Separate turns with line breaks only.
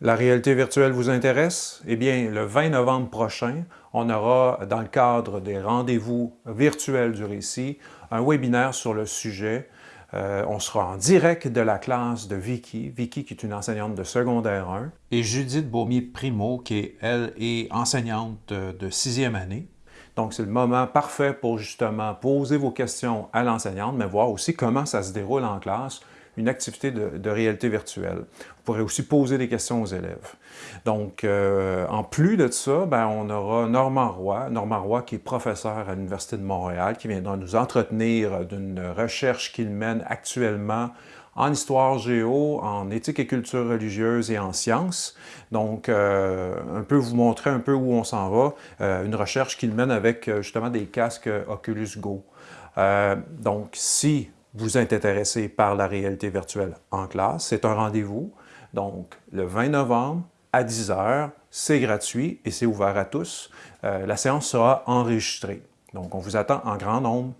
La réalité virtuelle vous intéresse? Eh bien, le 20 novembre prochain, on aura, dans le cadre des rendez-vous virtuels du récit, un webinaire sur le sujet. Euh, on sera en direct de la classe de Vicky, Vicky qui est une enseignante de secondaire 1.
Et Judith Beaumier-Primo, qui est, elle, est enseignante de sixième année.
Donc, c'est le moment parfait pour justement poser vos questions à l'enseignante, mais voir aussi comment ça se déroule en classe, une activité de, réalité virtuelle. Vous pourrez aussi poser des questions aux élèves. Donc, euh, en plus de ça, ben, on aura Normand Roy, Normand Roy qui est professeur à l'Université de Montréal, qui viendra nous entretenir d'une recherche qu'il mène actuellement en histoire géo, en éthique et culture religieuse et en sciences. Donc, euh, un peu vous montrer un peu où on s'en va. Euh, une recherche qu'il mène avec justement des casques Oculus Go. donc, si vous êtes intéressé par la réalité virtuelle en classe, c'est un rendez-vous. Donc, le 20 novembre à 10 h, c'est gratuit et c'est ouvert à tous. Euh, la séance sera enregistrée. Donc, on vous attend en grand nombre